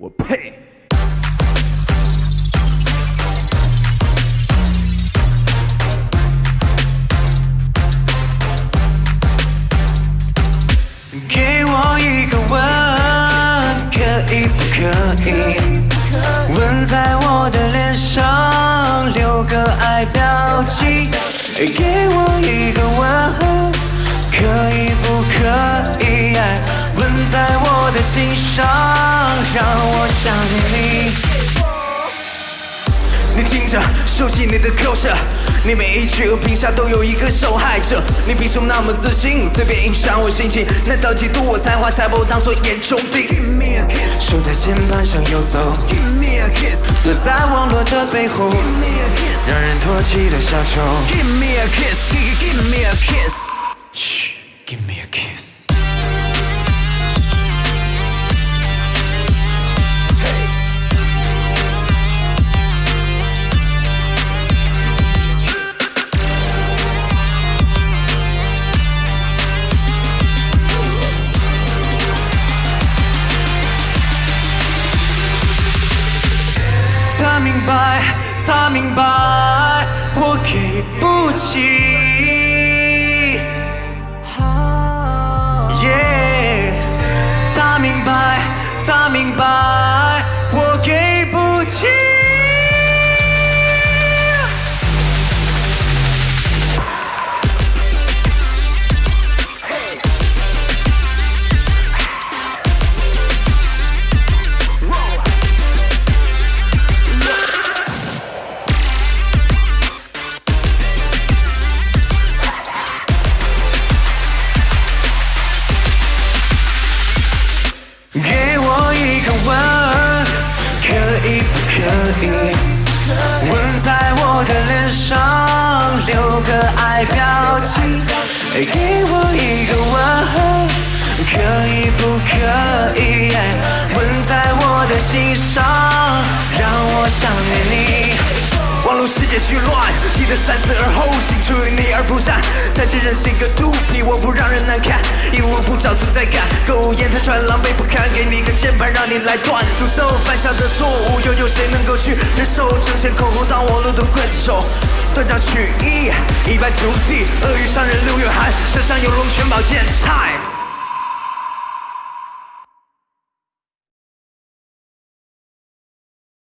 我呸！给我一个吻，可以不可以？吻在我的脸上，留个爱标记。给我一个吻，我想念你。你听着，收起你的口舌，你每一句和评价都有一个受害者。你凭什么那么自信，随便影响我心情？难道嫉妒我才华，才把我当作眼中钉？手在键盘上游走，躲在网络的背后，让人唾弃的小丑。Give me a kiss, give me a kiss. 他明白，他明白，我给不起。上，留个爱标记。给我一个吻，可以不可以？吻在我的心上，让我想念你。网络世界虚乱，记得三思而后行，出于你而不善。在这人性格毒皮，我不让人难看，找存在感。购物烟台穿狼狈不堪，给你个键盘让你来断。独奏犯下的错误，又有谁能够去忍受？争先恐后当网络的刽子手，断章取义，一败涂地。鳄鱼伤人六月寒，山上有龙泉宝剑菜。